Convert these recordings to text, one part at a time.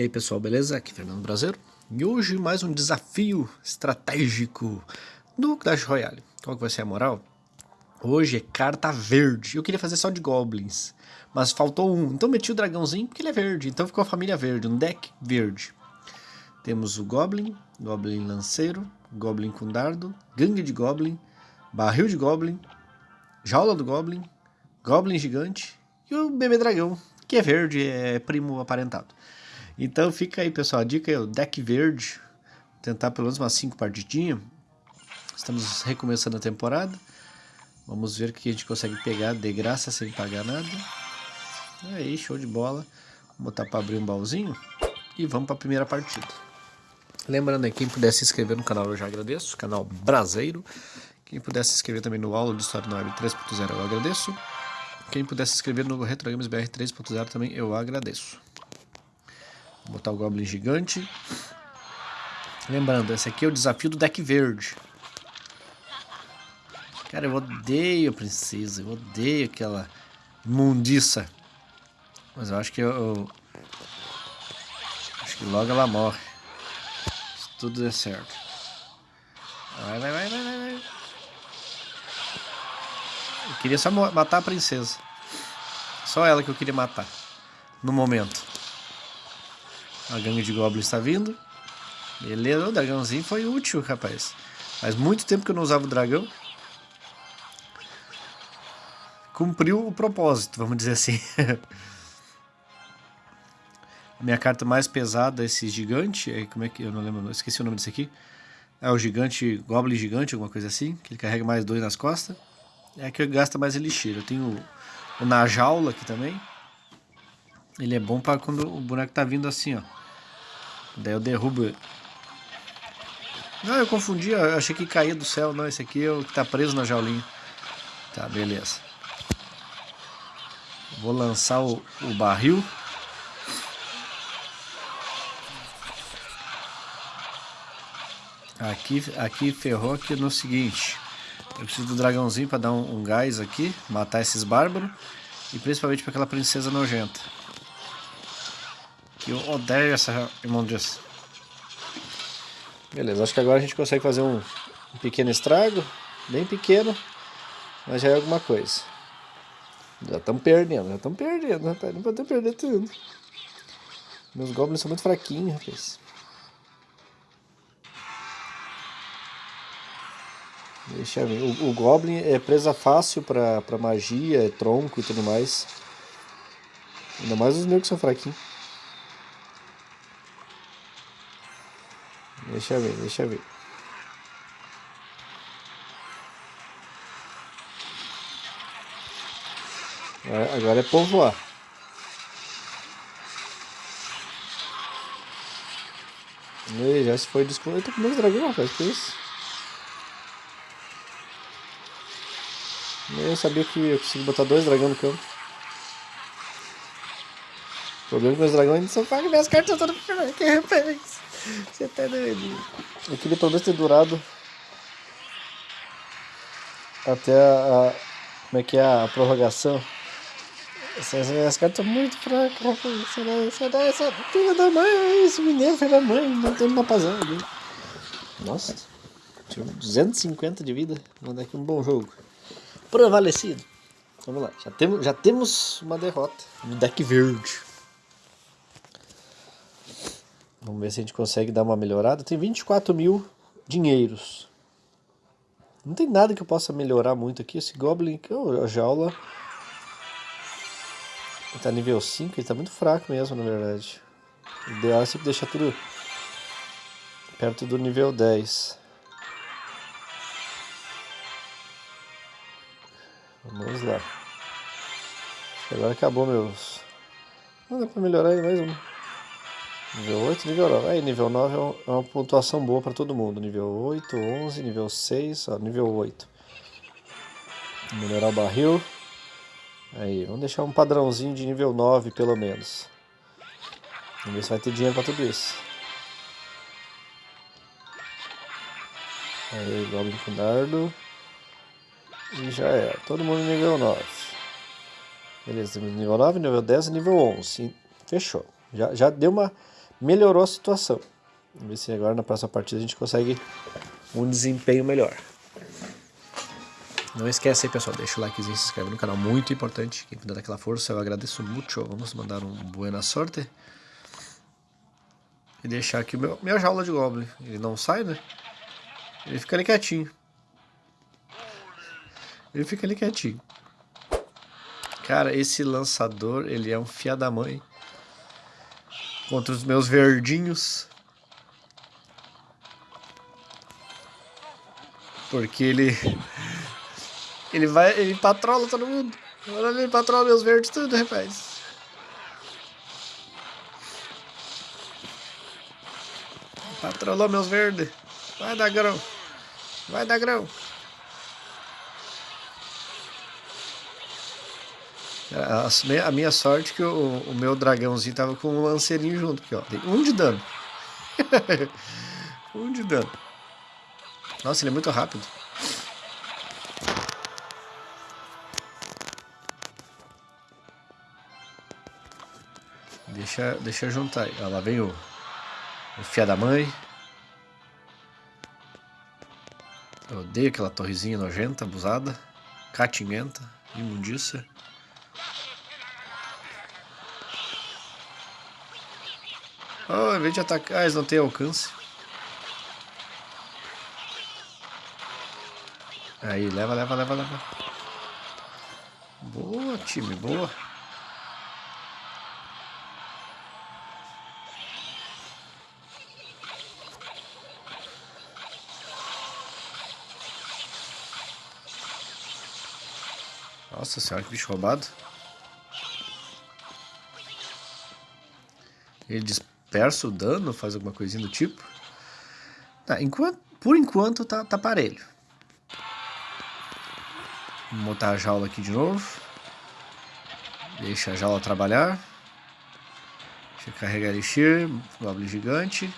E aí pessoal, beleza? Aqui é Fernando Brasileiro e hoje mais um desafio estratégico do Clash Royale. Qual que vai ser a moral? Hoje é carta verde. Eu queria fazer só de goblins, mas faltou um. Então meti o dragãozinho porque ele é verde, então ficou a família verde, um deck verde. Temos o Goblin, Goblin Lanceiro, Goblin com dardo, Gangue de Goblin, Barril de Goblin, Jaula do Goblin, Goblin Gigante e o Bebê Dragão, que é verde, é primo aparentado. Então fica aí, pessoal. A dica é o deck verde. Tentar pelo menos umas 5 partidinhas. Estamos recomeçando a temporada. Vamos ver o que a gente consegue pegar de graça sem pagar nada. Aí, show de bola. Vou botar para abrir um baúzinho. E vamos para a primeira partida. Lembrando aí, quem puder se inscrever no canal eu já agradeço. Canal Braseiro. Quem puder se inscrever também no aula de História no Web 3.0 eu agradeço. Quem puder se inscrever no Retro Games BR 3.0 também eu agradeço. Vou botar o Goblin gigante. Lembrando, esse aqui é o desafio do deck verde. Cara, eu odeio a princesa. Eu odeio aquela mundiça. Mas eu acho que eu, eu... Acho que logo ela morre. Se tudo der certo. Vai, vai, vai, vai, vai. Eu queria só matar a princesa. Só ela que eu queria matar. No momento. A gangue de goblins está vindo. Beleza, o dragãozinho foi útil, rapaz. Faz muito tempo que eu não usava o dragão. Cumpriu o propósito, vamos dizer assim. a minha carta mais pesada esse gigante. É, como é que eu não lembro? Esqueci o nome desse aqui. É o gigante, Goblin gigante, alguma coisa assim. Que ele carrega mais dois nas costas. É a que gasta mais elixir. Eu tenho o, o na jaula aqui também. Ele é bom para quando o boneco tá vindo assim, ó. Daí eu derrubo. Não, eu confundi, eu achei que caía do céu. Não, esse aqui é o que tá preso na jaulinha. Tá, beleza. Vou lançar o, o barril. Aqui, aqui ferrou aqui no seguinte. Eu preciso do dragãozinho para dar um, um gás aqui. Matar esses bárbaros. E principalmente para aquela princesa nojenta. Eu odeio essa imundícia. Beleza, acho que agora a gente consegue fazer um, um pequeno estrago. Bem pequeno. Mas já é alguma coisa. Já estamos perdendo, já estamos perdendo, rapaz. Não podemos perder tudo. Meus goblins são muito fraquinhos, rapaz. Deixa eu ver. O, o Goblin é presa fácil pra, pra magia, tronco e tudo mais. Ainda mais os meus que são fraquinhos. Deixa eu ver, deixa eu ver. Agora é povoar. E já se foi descobrir. Eu tô com meus dragões, rapaz. Que isso? Eu sabia que eu consegui botar dois dragões no campo. O problema é que meus dragões são pagos. Minhas cartas estão todas aqui, rapaz. Você tá doido. Eu queria menos ter durado até a, a, Como é que é a prorrogação? Essas, cartas estão muito fracas, essa filha da mãe? Esse mineiro filho da mãe. Não tem uma pasada. Nossa. Tive 250 de vida. Vou dar aqui um bom jogo. Prevalecido. Vamos lá. Já temos, já temos uma derrota no deck verde. Vamos ver se a gente consegue dar uma melhorada. Tem 24 mil dinheiros. Não tem nada que eu possa melhorar muito aqui. Esse Goblin, a jaula... Ele tá nível 5, ele tá muito fraco mesmo, na verdade. O ideal é sempre deixar tudo perto do nível 10. Vamos lá. Agora acabou meus... Não dá pra melhorar aí mais um. Nível 8, nível 9. Aí, nível 9 é, é uma pontuação boa para todo mundo. Nível 8, 11, nível 6, ó, nível 8. Melhorar o barril. Aí, vamos deixar um padrãozinho de nível 9 pelo menos. Vamos ver se vai ter dinheiro para tudo isso. Aí, Goblin com dardo. E já é. Todo mundo nível 9. Beleza, nível 9, nível 10 e nível 11. Fechou. Já, já deu uma melhorou a situação. Vamos ver se agora na próxima partida a gente consegue um desempenho melhor. Não esquece aí, pessoal, deixa o likezinho, se inscreve no canal, muito importante. Quem puder aquela força, eu agradeço muito. Vamos mandar um buena sorte. E deixar aqui meu, minha jaula de Goblin. Ele não sai, né? Ele fica ali quietinho. Ele fica ali quietinho. Cara, esse lançador, ele é um fia da mãe. Contra os meus verdinhos. Porque ele... Ele vai... Ele patrola todo mundo. Ele patrola meus verdes tudo, rapaz. Patrolou meus verdes. Vai dar grão. Vai dar A, a minha sorte é que o, o, meu dragãozinho tava com um lanceirinho junto aqui, ó. Tem um de dano. um de dano. Nossa, ele é muito rápido. Deixa, deixa eu juntar aí. Ó, lá vem o, o fia da mãe. Eu odeio aquela torrezinha nojenta, abusada, catimenta, imundícia. Oh, em vez de atacar, eles não têm alcance. Aí, leva, leva, leva, leva. Boa, time, boa. Nossa senhora, que bicho roubado. Ele dispersa o dano, faz alguma coisinha do tipo. Tá, enquanto, por enquanto tá, tá parelho. Vou botar a jaula aqui de novo. Deixa a jaula trabalhar. Deixa eu carregar elixir, goblin gigante.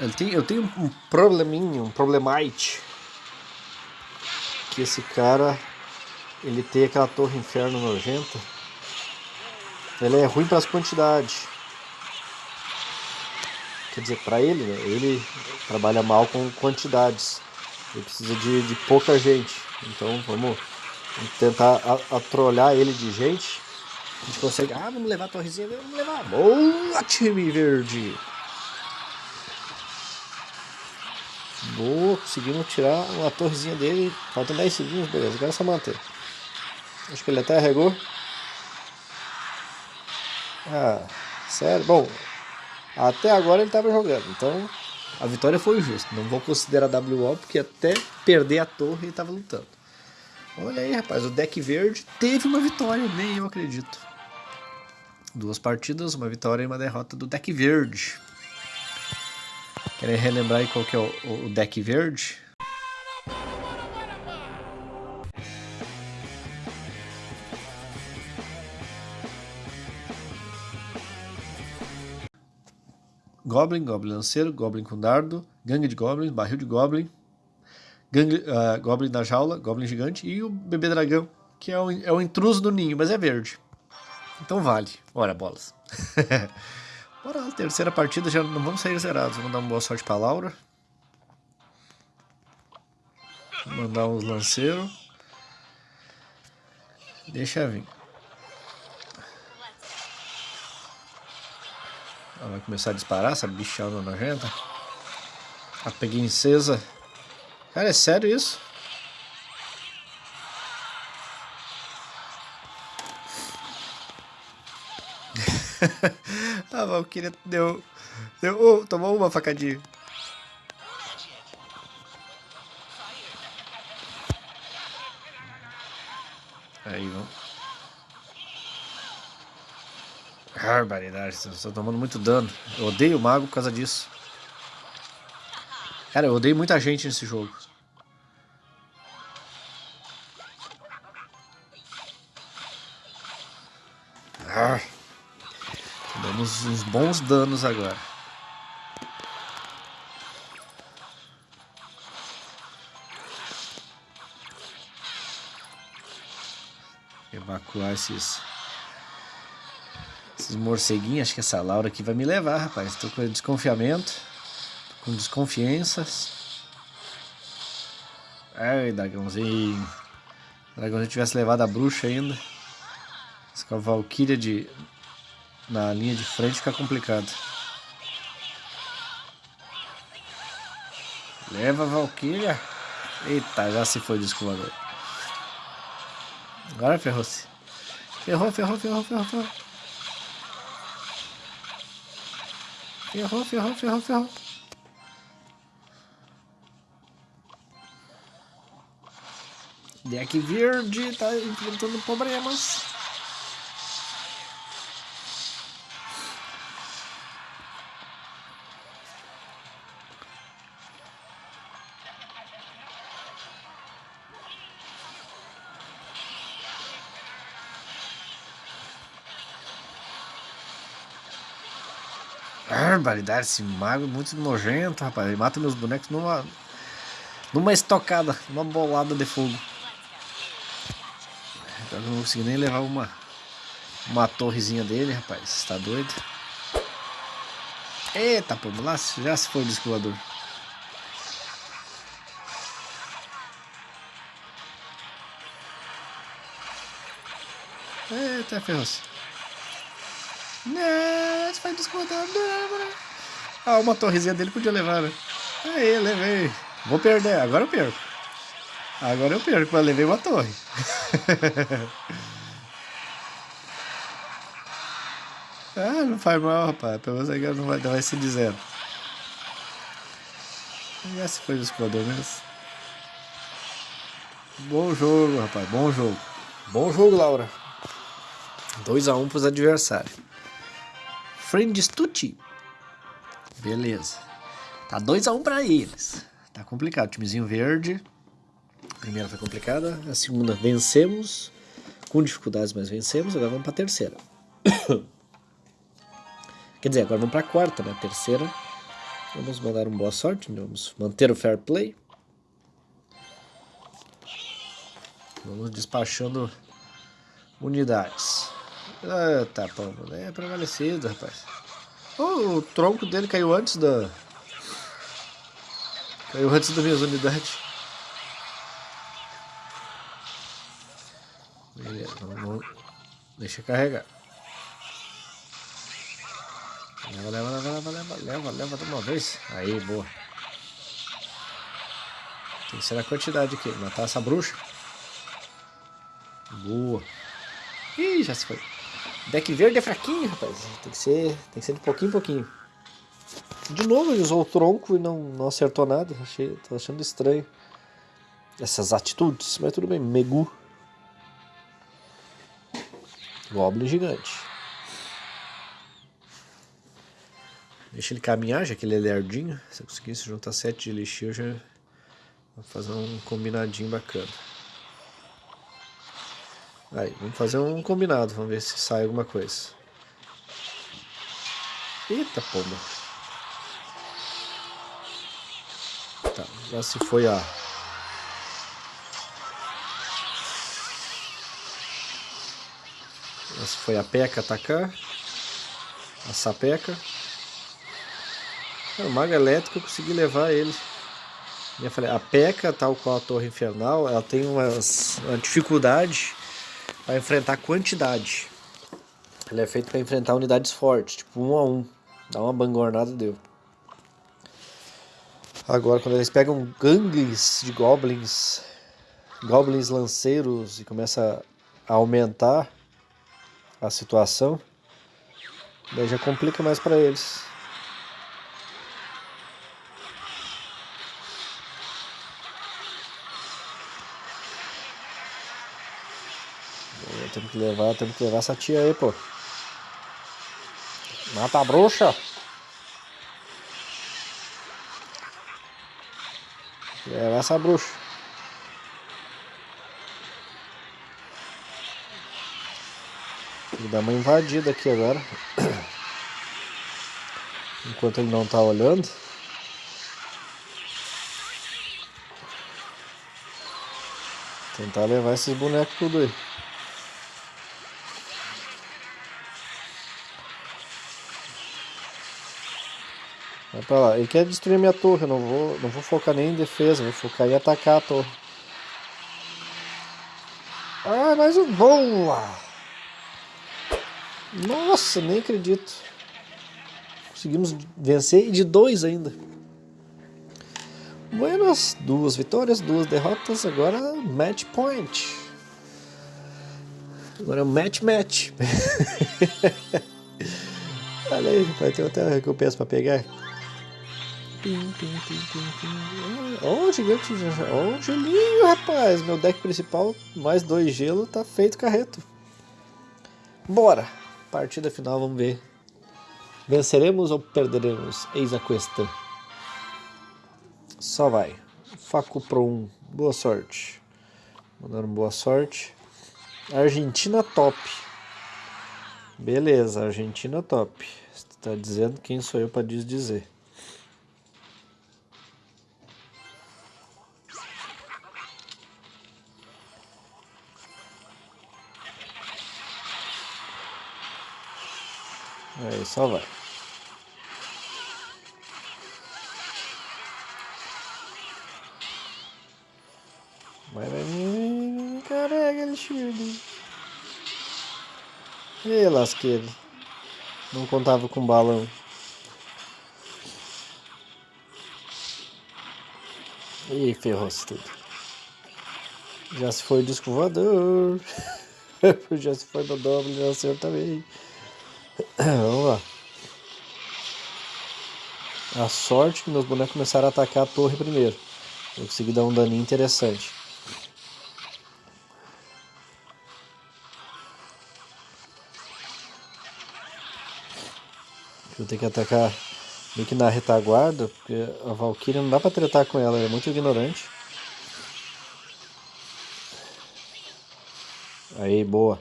Eu tenho, eu tenho um probleminho, um problemite. Que esse cara, ele tem aquela torre inferno nojenta. Ele é ruim para as quantidades. Quer dizer, para ele, né? ele trabalha mal com quantidades. Ele precisa de, de pouca gente. Então vamos, tentar atrolhar ele de gente. A gente consegue. Ah, vamos levar a torrezinha. Vamos levar. Boa, time verde! Boa, conseguimos tirar uma torrezinha dele. Faltam 10 segundos, beleza. Agora é só manter. Acho que ele até arregou. Ah, sério? Bom, até agora ele estava jogando, então a vitória foi justa. Não vou considerar WO porque até perder a torre ele estava lutando. Olha aí, rapaz, o deck verde teve uma vitória, nem eu acredito. Duas partidas, uma vitória e uma derrota do deck verde. Querem relembrar aí qual que é o, o deck verde? Goblin, Goblin Lanceiro, Goblin com dardo, Gangue de Goblins, Barril de Goblin, gangue, uh, Goblin da jaula, Goblin gigante e o Bebê Dragão, que é o, é o intruso do ninho, mas é verde. Então vale. Ora, bolas. Bora lá, terceira partida, já não vamos sair zerados. Vamos dar uma boa sorte pra Laura. Vou mandar uns lanceiros. Deixa vir. Ela vai começar a disparar, essa bichona nojenta. A preguiçesa. Cara, é sério isso? a Valkyria deu... deu oh, tomou uma facadinha. Aí, vamos. Barbaridade, estou tomando muito dano. Eu odeio o mago por causa disso. Cara, eu odeio muita gente nesse jogo. Ah, damos uns bons danos agora. Evacuar esses Esses morceguinhos, acho que essa Laura aqui vai me levar, rapaz. Tô com desconfiamento. Tô com desconfianças. Ai, dragãozinho. O dragãozinho tivesse levado a bruxa ainda. Se com a Valkyria de... na linha de frente fica complicado. Leva a Valkyria. Eita, já se foi o descolador. Agora ferrou-se. Ferrou, ferrou, ferrou, ferrou, ferrou. Ferrou, ferrou, ferrou, ferrou. Deck verde tá enfrentando problemas. Barbaridade, esse mago é muito nojento, rapaz. Ele mata meus bonecos numa. numa estocada, numa bolada de fogo. Eu não consegui nem levar uma. uma torrezinha dele, rapaz. Tá doido? Eita, pô, lá já se foi o descolador. Eita, ferrou-se. Não, descontar. Ah, uma torrezinha dele podia levar, né? Aí, levei. Vou perder, agora eu perco. Agora eu perco, mas levei uma torre. ah, não faz mal, rapaz. Pelo menos agora não vai, não vai se dizendo. Essa foi o explorador mesmo. Bom jogo, rapaz. Bom jogo. Bom jogo, Laura. 2x1 um pros adversários. Friends Tutti. Beleza. Tá 2x1 um pra eles. Tá complicado. Timezinho verde. A primeira foi complicada. A segunda vencemos. Com dificuldades, mas vencemos. Agora vamos pra terceira. Quer dizer, agora vamos pra quarta, né? Terceira. Vamos mandar um boa sorte. Vamos manter o fair play. Vamos despachando unidades. Ah, tá, pô, é prevalecido, rapaz. Oh, o tronco dele caiu antes da... Caiu antes das minhas unidades. Beleza, vamos... Deixa carregar. Leva, leva, leva, leva, leva, leva, leva de uma vez. Aí, boa. Tem que ser a quantidade aqui. Matar essa bruxa. Boa. Ih, já se foi. Deck verde é fraquinho, rapaz. Tem que ser, tem que ser de pouquinho em pouquinho. De novo, ele usou o tronco e não, não acertou nada. Achei, tô achando estranho essas atitudes, mas tudo bem. Megu. Goblin gigante. Deixa ele caminhar, já que ele é lerdinho. Se eu conseguisse juntar 7 de elixir, eu já vou fazer um combinadinho bacana. Aí, vamos fazer um combinado, vamos ver se sai alguma coisa. Eita, pomba. Tá, já se foi a... Já se foi a peca atacar. A sapeca. o mago elétrico eu consegui levar ele. Eu falei, a peca, tal qual a torre infernal, ela tem uma dificuldade para enfrentar quantidade. Ele é feito para enfrentar unidades fortes, tipo um a um. Dá uma bangornada deu. Agora, quando eles pegam gangues de goblins, goblins lanceiros e começa a aumentar a situação, daí já complica mais para eles. Temos que levar, temos que levar essa tia aí, pô. Mata a bruxa. Levar essa bruxa. Vou dar uma invadida aqui agora. Enquanto ele não tá olhando. Tentar levar esses bonecos tudo aí. Vai pra lá. Ele quer destruir minha torre. Eu não vou, não vou focar nem em defesa. Vou focar em atacar a torre. Ah, mais um. Boa! Nossa, nem acredito. Conseguimos vencer e de dois ainda. Buenas, duas vitórias, duas derrotas. Agora match point. Agora match match. Olha aí, vai ter até uma recompensa para pegar. Pim, pim, pim. Oh, gigante. Oh, gelinho, rapaz. Meu deck principal, mais dois gelo, tá feito carreto. Bora. Partida final, vamos ver. Venceremos ou perderemos? Eis a questão. Só vai. Faco Pro 1. Boa sorte. Mandando boa sorte. Argentina top. Beleza, Argentina top. Você tá dizendo quem sou eu para dizer. Aí, só vai. Vai, vai, vai. Carrega, Alexandre. Ih, lasqueiro. Não contava com balão. Ih, ferrou-se tudo. Já se foi o disco voador. já se foi no dobro, já nasceu também. Vamos lá. A sorte que meus bonecos começaram a atacar a torre primeiro. Eu consegui dar um daninho interessante. Vou ter que atacar meio que na retaguarda, porque a Valkyria não dá pra tratar com ela, ela é muito ignorante. Aí, boa.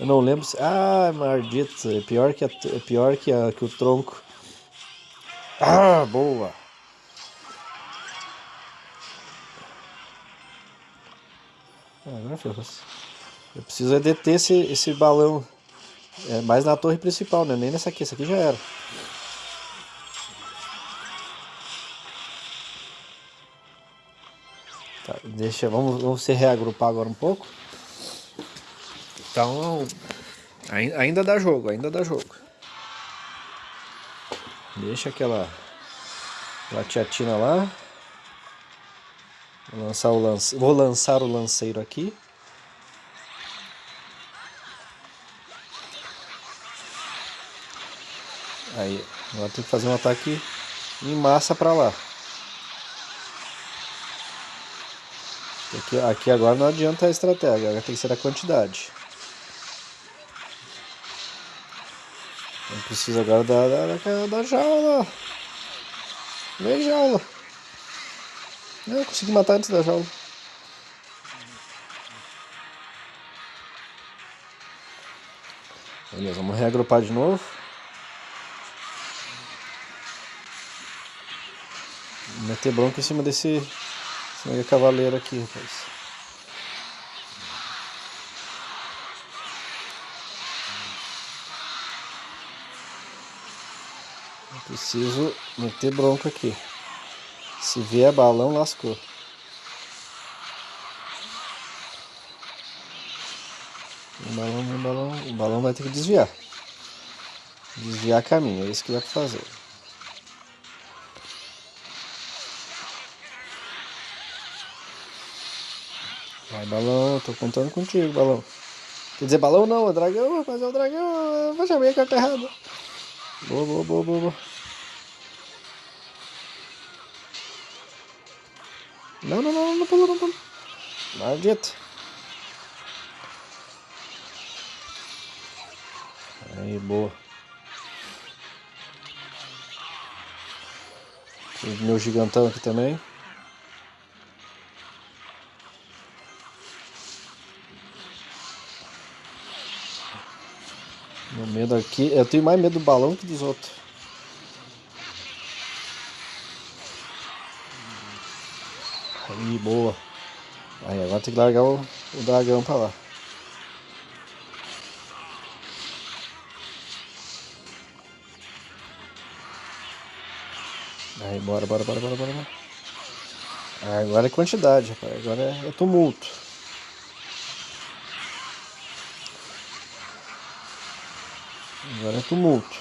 Eu não lembro se... Ah, maldito. É pior que, a... é pior que, a... que o tronco. Ah, boa. Ah, agora ferrou Eu preciso é deter esse, esse balão. É mais na torre principal, né? Nem nessa aqui. Essa aqui já era. Tá, deixa... Vamos, vamos se reagrupar agora um pouco. Então, ainda dá jogo, ainda dá jogo. Deixa aquela, aquela tiatina lá. Vou lançar, o lance, vou lançar o lanceiro aqui. Aí, agora tem que fazer um ataque em massa para lá. Aqui, aqui agora não adianta a estratégia, agora tem que ser a quantidade. Eu preciso agora da, da, da jaula. Vem jaula. Eu consegui matar antes da jaula. Beleza, vamos reagrupar de novo. Meter bronca em cima desse, desse cavaleiro aqui, rapaz. Preciso meter bronca aqui. Se vier balão, lascou. O balão, o balão, o balão vai ter que desviar. Desviar caminho, é isso que vai fazer. Vai, balão, tô contando contigo, balão. Quer dizer, balão não, é dragão, mas é o dragão, eu vou chamar a errada. Boa, boa, boa, boa, boa. Não, não, não, não pulou, não pulou. Maldito. Aí, boa. Meu gigantão aqui também. Meu medo aqui... Eu tenho mais medo do balão que dos outros. Aí, boa. Aí, agora tem que largar o, o dragão pra lá. Aí, bora, bora, bora, bora, bora. Ah, agora é quantidade, rapaz. Agora é, é tumulto. Agora é tumulto.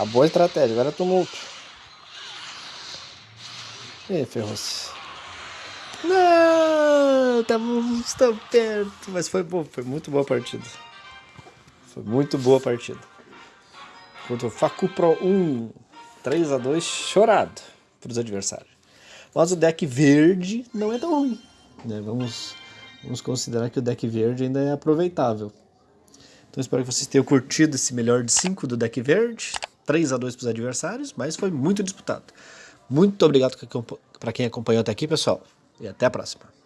Acabou a estratégia, agora é tumulto. Ih, ferrou-se. Não, estamos tão perto. Mas foi bom, foi muito boa a partida. Foi muito boa a partida. Contra o Facu Pro 1. 3 a 2 chorado para os adversários. Mas o deck verde não é tão ruim. Né? Vamos, vamos considerar que o deck verde ainda é aproveitável. Então espero que vocês tenham curtido esse melhor de 5 do deck verde. 3 a 2 para os adversários, mas foi muito disputado. Muito obrigado para quem acompanhou até aqui, pessoal, e até a próxima.